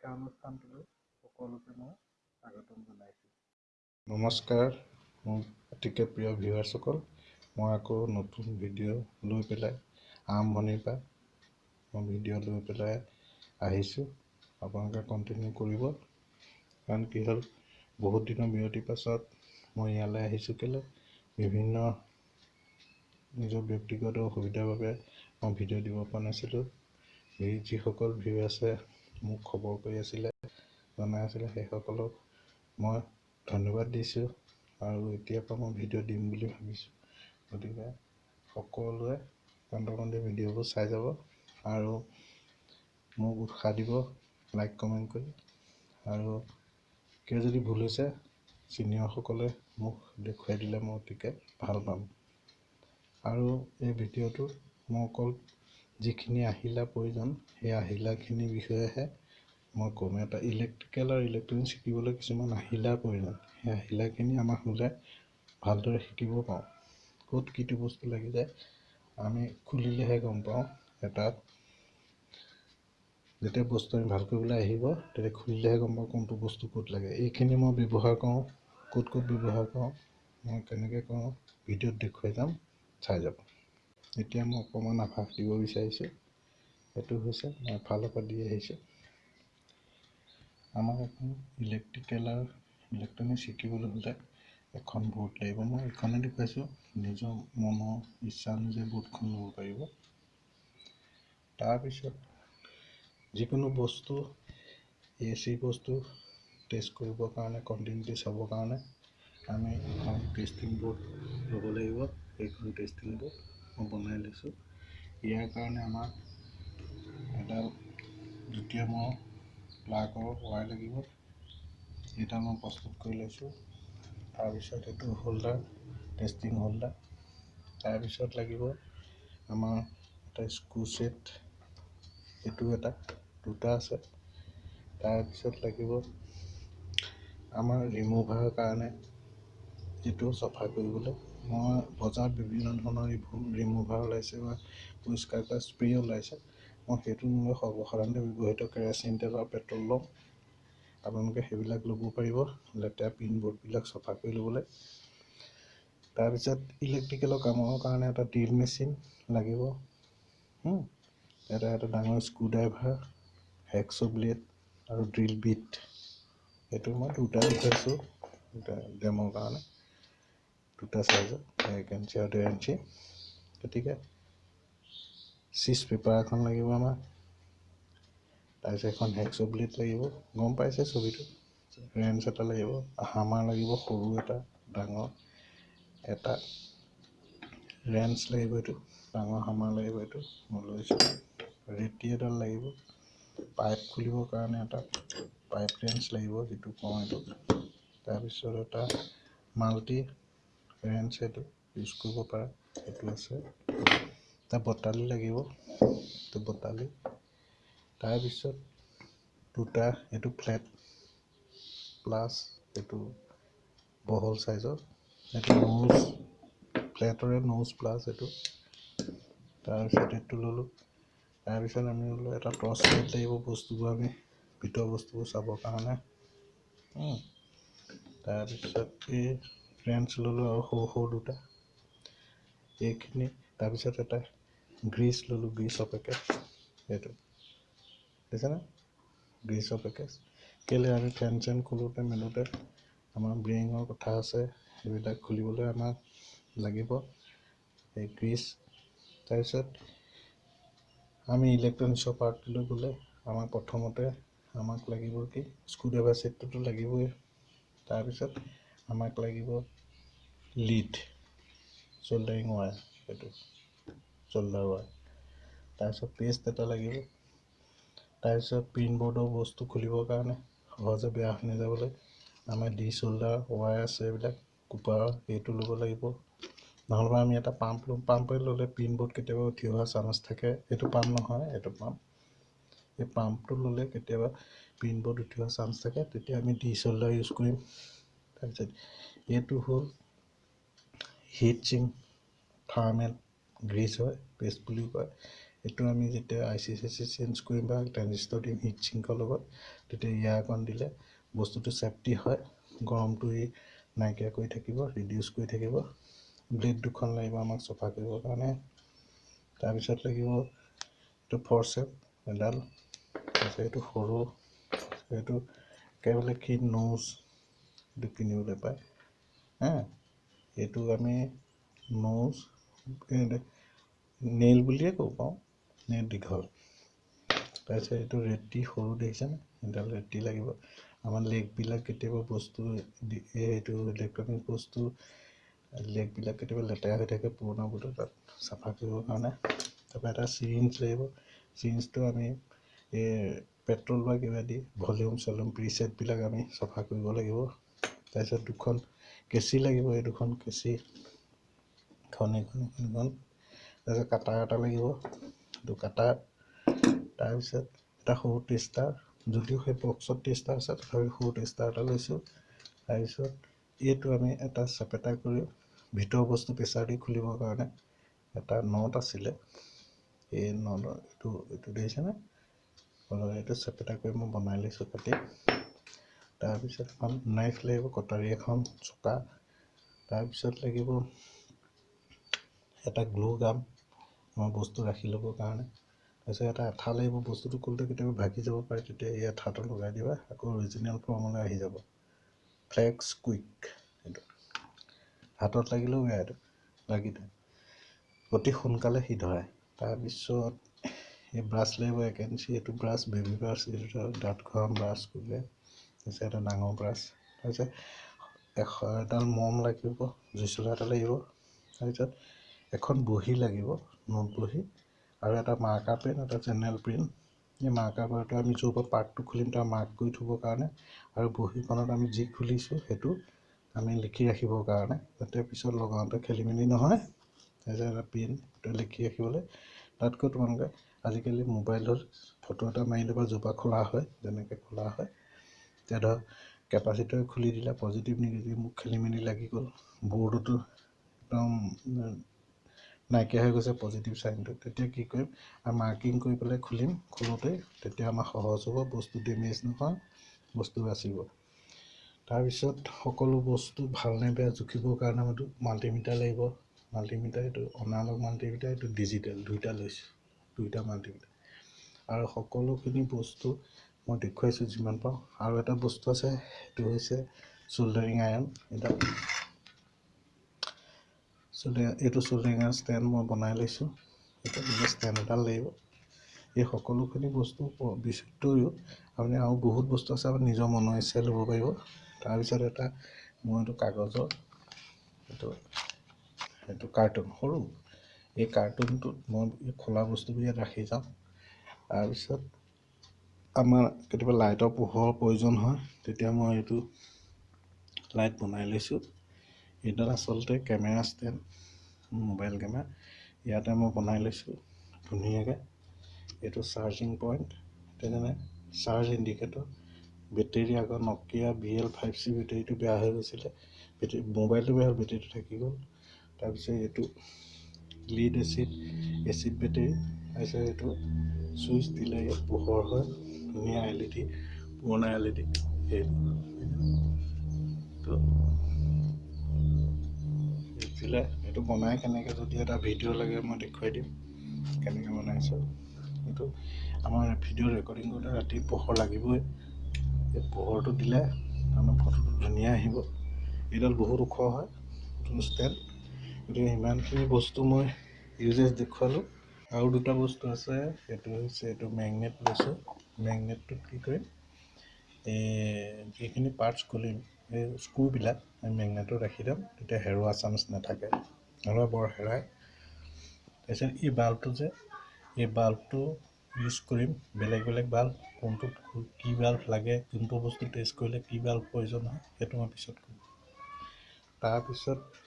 শিক্ষানুষ্ঠানটোলৈ সকলোকে মই স্বাগতম জনাইছোঁ। নমস্কাৰ মোৰ অতিকে প্ৰিয় ভিউৱাৰ্ছসকল মই আকৌ নতুন ভিডিঅ' লৈ পেলাই আৰম্ভণিৰ পৰা মই ভিডিঅ' লৈ পেলাই আহিছোঁ। আপোনালোকে কণ্টিনিউ কৰিব। কাৰণ কি হ'ল বহুত দিনৰ বিৰতিৰ পাছত মই ইয়ালৈ আহিছোঁ কেলৈ? বিভিন্ন নিজৰ ব্যক্তিগত অসুবিধাৰ বাবে মই ভিডিঅ' দিব পৰা নাছিলোঁ। যিসকল ভিউৱাৰ্ছে মোক খবৰ কৰি আছিলে জনাই আছিলে সেইসকলক। মই ধন্যবাদ দিছোঁ আৰু এতিয়াৰ পৰা মই ভিডিঅ' দিম বুলি ভাবিছোঁ। গতিকে সকলোৱে কণ্টকণ্টি ভিডিঅ'বোৰ চাই যাব আৰু মোক উৎসাহ দিব লাইক কমেণ্ট কৰি। আৰু কিয় যদি ভুল হৈছে ছিনিয়ৰসকলে মোক দেখুৱাই দিলে মই অতিকে ভাল পাম। আৰু এই ভিডিঅ'টোত মই অকল যিখিনি আহিলা প্ৰয়োজন সেই আহিলাখিনিৰ বিষয়েহে মই ক'ম। এটা ইলেক্ট্ৰিকেল আৰু ইলেক্ট্ৰনিক শিকিবলৈ কিছুমান আহিলাৰ প্ৰয়োজন। সেই আহিলাখিনি আমাক হ'লে ভালদৰে শিকিব পাৰোঁ ক'ত কিটো বস্তু লাগি যায় আমি খুলিলেহে গম পাওঁ এটা যেতিয়া বস্তু আমি ভাল কৰিবলৈ আহিব তেতিয়া খুলিলেহে গম পাওঁ কোনটো বস্তু ক'ত লাগে। এইখিনি মই ব্যৱহাৰ কৰোঁ। ক'ত ক'ত ব্যৱহাৰ কৰোঁ মই কেনেকৈ কৰোঁ ভিডিঅ'ত দেখুৱাই যাম চাই যাব। এতিয়া মই অকণমান আভাস দিব বিচাৰিছোঁ। সেইটো হৈছে মই এফালৰ পৰা দি আহিছোঁ। আমাক এখন ইলেক্ট্ৰিকেল আৰু ইলেক্ট্ৰনিক শিকিবলৈ হ'লে এখন বৰ্ড লাগিব। মই এইখনে দেখুৱাইছোঁ নিজৰ মনৰ ইচ্ছা অনুযায়ী বৰ্ডখন ল'ব পাৰিব। তাৰপিছত যিকোনো বস্তু এ চি বস্তু টেষ্ট কৰিবৰ কাৰণে কণ্টিনিউটি চাবৰ কাৰণে আমি এখন টেষ্টিং বৰ্ড ল'ব লাগিব। এইখন টেষ্টিং বৰ্ড বনাই লৈছোঁ। ইয়াৰ কাৰণে আমাক এডাল দ্বিতীয় মই প্লাগৰ ৱাই লাগিব এইডাল মই প্ৰস্তুত কৰি লৈছোঁ। তাৰপিছত এইটো হোল্ডাৰ টেষ্টিং হোল্ডাৰ তাৰপিছত লাগিব আমাৰ এটা স্ক্ৰু ছেট এইটো এটা দুটা আছে। তাৰপিছত লাগিব আমাৰ ৰিমুভাৰ কাৰণে এইটো চফা কৰিবলৈ মই বজাৰত বিভিন্ন ধৰণৰ ৰিমুভাৰ ওলাইছে বা পৰিষ্কাৰ কৰা স্প্ৰে ওলাইছে মই সেইটো নলৈ সৰ্বসাধাৰণতে ব্যৱহৃত কেৰাচিন তেল আৰু পেট্ৰল ল'ম আপোনালোকে সেইবিলাক ল'ব পাৰিব লেতেৰা পিন বৰ্ডবিলাক চফা কৰি ল'বলৈ। তাৰপিছত ইলেক্ট্ৰিকেলৰ কামৰ কাৰণে এটা ড্ৰিল মেচিন লাগিব। এটা এটা ডাঙৰ স্ক্ৰু ড্ৰাইভাৰ হেক্স ব্লেড আৰু ড্ৰিল বিট এইটো মই দুটা দেখুৱাইছোঁ দুটা ডেমৰ কাৰণে। দুটা চাইজৰ এক ইঞ্চি আৰু ডেৰ ইঞ্চি। গতিকে চিজ পেপাৰ এখন লাগিব আমাক তাৰপিছত এখন হেক্স ব্লেড লাগিব। গম পাইছে ছবিটো? ৰেঞ্চ এটা লাগিব হামাৰ লাগিব সৰু এটা ডাঙৰ এটা। ৰেঞ্চ লাগিব এইটো ডাঙৰ হামাৰ লাগিব এইটো মই লৈছোঁ। ৰেটি এডাল লাগিব পাইপ খুলিবৰ কাৰণে এটা পাইপ ৰেঞ্চ লাগিব যিটো কওঁ এইটো তাৰপিছত এটা মাল্টি ৰেঞ্চ এইটো ইউজ কৰিব পাৰে সেইটো আছে। এটা বটালি লাগিব এইটো বটালি। তাৰপিছত দুটা এইটো ফ্লেট প্লাছ এইটো বহল চাইজৰ এইটো ন'জ ফ্লেটৰে ন'জ প্লাছ এইটো তাৰপিছত এইটো ল'লোঁ। তাৰপিছত আমি ল'লোঁ এটা টৰ্চ লাইট লাগিব বস্তুবোৰ আমি ভিতৰৰ বস্তুবোৰ চাবৰ কাৰণে। তাৰপিছত এই ফ্ৰেঞ্চ ল'লোঁ আৰু সৰু সৰু দুটা। এইখিনি তাৰপিছত এটা গ্ৰীচ ল'লোঁ গ্ৰীচৰ পেকেট এইটো। দেখিছেনে? গ্ৰীচৰ পেকেজ কেলৈ আমি ফেন চেন খোলোঁতে মেলোঁতে আমাৰ ব্ৰেইঙৰ কথা আছে সেইবিলাক খুলিবলৈ আমাক লাগিব। এই গ্ৰীচ তাৰপিছত আমি ইলেক্ট্ৰনিক্সৰ পাৰ্টলৈ গ'লে আমাক প্ৰথমতে আমাক লাগিব কি? স্ক্ৰুড্ৰাইভাৰ ছেটটোতো লাগিবই। তাৰপিছত আমাক লাগিব লিড চল্ডাৰিং ৱায়াৰ সেইটো চল্ডাৰ ৱায়াৰ তাৰপিছত পেষ্ট এটা লাগিব। তাৰপিছত প্ৰিণ্ট বৰ্ডৰ বস্তু খুলিবৰ কাৰণে সহজে বেয়া হৈ নাযাবলৈ আমাৰ ডি চল্ডাৰ ৱায়াৰ আছে এইবিলাক কুপাৰৰ সেইটো ল'ব লাগিব। নহ'লেবা আমি এটা পাম্প ল'ম পাম্পে ল'লে প্ৰিণ্ট বৰ্ড কেতিয়াবা উঠি অহা চান্স থাকে। এইটো পাম্প নহয় এইটো পাম্প। এই পাম্পটো ল'লে কেতিয়াবা প্ৰিণ্ট বৰ্ড উঠি অহা চান্স থাকে। তেতিয়া আমি ডি চল্ডাৰ ইউজ কৰিম। তাৰপিছত এইটো হ'ল হিট চিং থাৰ্মেল গ্ৰীজ হয় পেষ্ট বুলিও কয়। সেইটো আমি যেতিয়া I C C C change কৰিম বা ট্ৰেনজিষ্টৰ দিম হিট চিংকৰ লগত তেতিয়া ইয়াৰকণ দিলে বস্তুটো চেফটি হয় গৰমটো ই নাইকিয়া কৰি থাকিব ৰিডিউচ কৰি থাকিব। ব্লেড দুখন লাগিব আমাক চফা কৰিবৰ কাৰণে। তাৰপিছত লাগিব এইটো ফৰচেপ এডাল। তাৰপিছত এইটো সৰু এইটো একেবাৰে কি নোজ এইটো কিনিবলৈ পায়। হা? এইটো আমি নোজ নেইল বুলিয়ে ক'ব পাৰোঁ নেইল দীঘল। তাৰপিছত এইটো ৰেটি সৰু দেখিছেনে এডাল ৰেটি লাগিব। আমাৰ লেগবিলাক কেতিয়াবা বস্তু এইটো ইলেক্ট্ৰনিক বস্তু লেগবিলাক কেতিয়াবা লেতেৰা হৈ থাকে পুৰণা বস্তু তাত চাফা কৰিবৰ কাৰণে। তাৰপৰা এটা চিৰিঞ্জ লাগিব। চিৰিঞ্জটো আমি এই পেট্ৰল বা কিবা দি ভলিউম চলিউম প্ৰিচেটবিলাক আমি চফা কৰিব লাগিব। তাৰপিছত দুখন কেঁচি লাগিব এই দুখন কেঁচি এখন এইখন এখন তাৰপিছত কাটাৰ এটা লাগিব এইটো কাটাৰ তাৰপিছত এটা সৰু টেষ্টাৰ যদিও সেই বক্সত টেষ্টাৰ আছে তথাপি সৰু টেষ্টাৰ এটা লৈছোঁ তাৰপিছত এইটো আমি এটা চেপেটা কৰি ভিতৰৰ বস্তু প্ৰেছাৰ দি খুলিবৰ কাৰণে এটা নট আছিলে এই নট এইটো এইটো দেখিছেনে এইটো চেপেটা কৰি মই বনাই লৈছোঁ কাটি তাৰপিছত এখন নাইফ লাগিব কটাৰী এখন চকা। তাৰপিছত লাগিব এটা গ্লু গাম আমাৰ বস্তু ৰাখি ল'বৰ কাৰণে। তাৰপিছত এটা আঠা লাগিব বস্তুটো খুলোঁতে কেতিয়াবা ভাগি যাব পাৰে তেতিয়া এই আঠাটো লগাই দিবা আকৌ অৰিজিনেল ফৰ্মলৈ আহি যাব। ফ্লেক্স কুইক এইটো। হাতত লাগিলেও বেয়া এইটো লাগি অতি সোনকালে সি ধৰে। তাৰপিছত এই ব্ৰাছ লাগিব এক ইঞ্চি এইটো ব্ৰাছ বেবী ব্ৰাছ এইটো দাঁত ঘৰা ব্ৰাছ কৰিলে তাৰপিছত এটা ডাঙৰ ব্ৰাছ তাৰপিছত এশ এডাল মম লাগিব জুইচলা এটা লাগিব। তাৰপিছত এখন বহী লাগিব নোট বহী আৰু এটা মাৰ্কাৰ পেন এটা জেনেৰেল প্ৰিণ্ট এই মাৰ্কাৰ পেনটো আমি য'ৰ পৰা পাৰ্টটো খুলিম তাৰ মাৰ্ক কৰি থ'বৰ কাৰণে আৰু বহীখনত আমি যি খুলিছোঁ সেইটো আমি লিখি ৰাখিবৰ কাৰণে। যাতে পিছত লগাওঁতে খেলি মেলি নহয় তাৰপিছত এটা পেন লিখি ৰাখিবলৈ। তাতকৈ তোমালোকে আজিকালি মোবাইলত ফটো এটা মাৰি ল'বা য'ৰ পৰা খোলা হয় যেনেকৈ খোলা হয়। এতিয়া ধৰ কেপাচিটৰ খুলি দিলা পজিটিভ নিগেটিভ মোক খেলি মেলি লাগি গ'ল। বৰ্ডতো একদম নাইকিয়া হৈ গৈছে পজিটিভ চাইনটো তেতিয়া কি কৰিম? আৰু মাৰ্কিং কৰি পেলাই খুলিম। খোলোঁতে তেতিয়া আমাৰ সহজ হ'ব বস্তু ডেমেজ নহয় বস্তু বাচিব। তাৰপিছত সকলো বস্তু ভালনে বেয়া জুখিবৰ কাৰণে আমাৰতো মাল্টিমিটাৰ লাগিব। মাল্টিমিটাৰ এইটো অনালগ মাল্টিমিটাৰ এইটো ডিজিটেল দুইটা লৈছোঁ। দুইটা মাল্টিমিটাৰ আৰু সকলোখিনি বস্তু মই দেখুৱাইছোঁ যিমান পাৰোঁ আৰু এটা বস্তু আছে সেইটো হৈছে চল্ডাৰিং আইৰণ এটা চুলি এইটো চুলিঙাৰ ষ্টেণ্ড মই বনাই লৈছোঁ। এইটো ষ্টেণ্ড এডাল লাগিব। এই সকলোখিনি বস্তু বিচিত্ৰও আপুনি আৰু বহুত বস্তু আছে আপুনি নিজৰ মনৰ ইচ্ছাই ল'ব পাৰিব। তাৰপিছত এটা মই এইটো কাগজৰ এইটো এইটো কাৰ্টুন সৰু। এই কাৰ্টুনটোত মই খোলা বস্তুবোৰ ইয়াত ৰাখি যাওঁ। তাৰপিছত আমাৰ কেতিয়াবা লাইটৰ পোহৰৰ প্ৰয়োজন হয় তেতিয়া মই এইটো লাইট বনাই লৈছোঁ। এইডাল আচলতে কেমেৰা ষ্টেণ্ড মোবাইল কেমেৰা। ইয়াতে মই বনাই লৈছোঁ ধুনীয়াকৈ। এইটো চাৰ্জিং পইণ্ট তেনেকৈ চাৰ্জ ইণ্ডিকেটৰ। বেটেৰী আগৰ Nokia B L five C বেটেৰীটো বেয়া হৈ গৈছিলে। বেটেৰী মোবাইলটো বেয়া হ'ল বেটেৰীটো থাকি গ'ল। তাৰপিছত এইটো লিড এচিড এচিড বেটেৰী। তাৰপিছত এইটো চুইচ দিলে ইয়াত পোহৰ হয়। ধুনীয়া এল ই ডি পুৰণা এল ই ডি দিলে এইটো বনাই কেনেকৈ যদি এটা ভিডিঅ' লাগে মই দেখুৱাই দিম কেনেকৈ বনাইছোঁ। এইটো আমাৰ ভিডিঅ' ৰেকৰ্ডিং কৰোঁতে ৰাতি পোহৰ লাগিবই। এই পোহৰটো দিলে আমাৰ ফটোটো ধুনীয়া আহিব। এইডাল বহুত ওখ হয় ষ্টেণ্ড গতিকে সিমানখিনি বস্তু মই ইউজেছ দেখুৱালোঁ। আৰু দুটা বস্তু আছে সেইটো হৈছে এইটো মেগনেট লৈছোঁ। মেগনেটটোত কি কৰিম? এই যিখিনি পাৰ্টছ খুলিম এই স্ক্ৰুবিলাক আমি মেগনেটত ৰাখি দিম তেতিয়া হেৰুৱা চান্স নাথাকে। নহ'লে বৰ হেৰাই। তাৰপিছত এই বাল্বটো যে এই বাল্বটো ইউজ কৰিম বেলেগ বেলেগ বাল্ব কোনটোত কি বাল্ব লাগে কোনটো বস্তু টেষ্ট কৰিলে কি বাল্ব প্ৰয়োজন হয় সেইটো মই পিছত কৰিম তাৰপিছত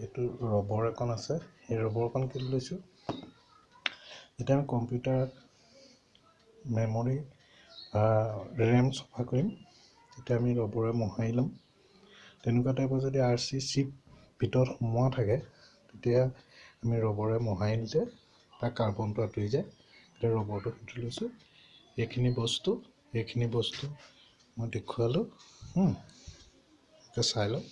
এইটো ৰবৰ এখন আছে সেই ৰবৰখন কিনি লৈছোঁ? যেতিয়া আমি কম্পিউটাৰ মেমৰি ৰেম চফা কৰিম তেতিয়া আমি ৰবৰে মোহাৰি ল'ম। তেনেকুৱা টাইপৰ যদি আৰ চি চিপ ভিতৰত সোমোৱা থাকে তেতিয়া আমি ৰবৰে মোহাৰি তাৰ কাৰ্বনটো আঁতৰি যায়। এতিয়া ৰবৰটো সুধি লৈছোঁ এইখিনি বস্তু এইখিনি বস্তু মই দেখুৱালোঁ। চাই লওক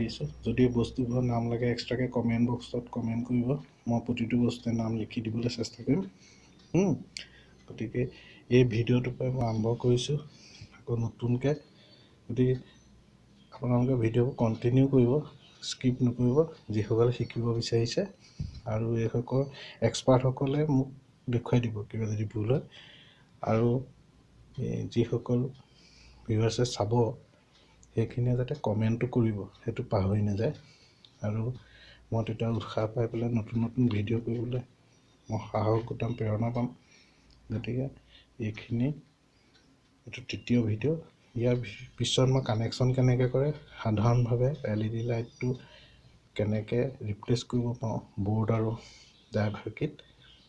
দিছোঁ। যদি বস্তুবোৰৰ নাম লাগে এক্সট্ৰাকৈ কমেণ্ট বক্সত কমেণ্ট কৰিব। মই প্ৰতিটো বস্তুৱে নাম লিখি দিবলৈ চেষ্টা কৰিম। গতিকে এই ভিডিঅ'টোৰ পৰাই মই আৰম্ভ কৰিছোঁ। আকৌ নতুনকৈ গতিকে আপোনালোকে ভিডিঅ'বোৰ কণ্টিনিউ কৰিব স্কিপ নকৰিব যিসকলে শিকিব বিচাৰিছে আৰু এইসকল এক্সপাৰ্টসকলে মোক দেখুৱাই দিব কিবা যদি ভুল হয়। আৰু যিসকল ভিউৱাৰ্ছে চাব সেইখিনিয়ে যাতে কমেণ্টটো কৰিব সেইটো পাহৰি নাযায়। আৰু মই তেতিয়া উৎসাহ পাই পেলাই নতুন নতুন ভিডিঅ' কৰিবলৈ মই সাহস গোটাম প্ৰেৰণা পাম। গতিকে এইখিনি এইটো তৃতীয় ভিডিঅ' ইয়াৰ পিছত মই কানেকশ্যন কেনেকৈ কৰে সাধাৰণভাৱে এল ই ডি লাইটটো কেনেকৈ ৰিপ্লেচ কৰিব পাৰোঁ বৰ্ড আৰু ড্ৰাইভাৰ কিট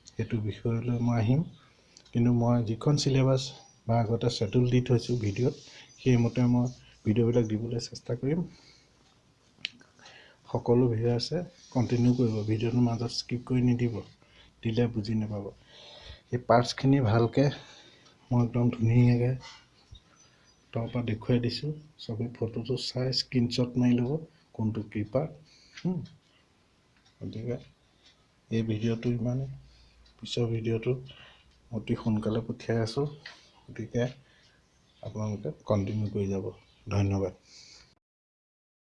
সেইটো বিষয়লৈ মই আহিম। কিন্তু মই যিখন চিলেবাছ বা আগতে ছেডুল দি থৈছোঁ ভিডিঅ'ত সেইমতে মই ভিডিঅ'বিলাক দিবলৈ চেষ্টা কৰিম। সকলো ভিউৱাৰ্ছে কণ্টিনিউ কৰিব ভিডিঅ'টোৰ মাজত স্কিপ কৰি নিদিব দিলে বুজি নাপাব। এই পাৰ্টছখিনি ভালকৈ মই একদম ধুনীয়াকৈ তাৰ পৰা দেখুৱাই দিছোঁ চবেই ফটোটো চাই স্ক্ৰীনশ্বট মাৰি ল'ব কোনটো কি পাৰ্ট গতিকে এই ভিডিঅ'টো ইমানেই পিছৰ ভিডিঅ'টো অতি সোনকালে পঠিয়াই আছোঁ গতিকে আপোনালোকে কণ্টিনিউ কৰি যাব। ধন্যবাদ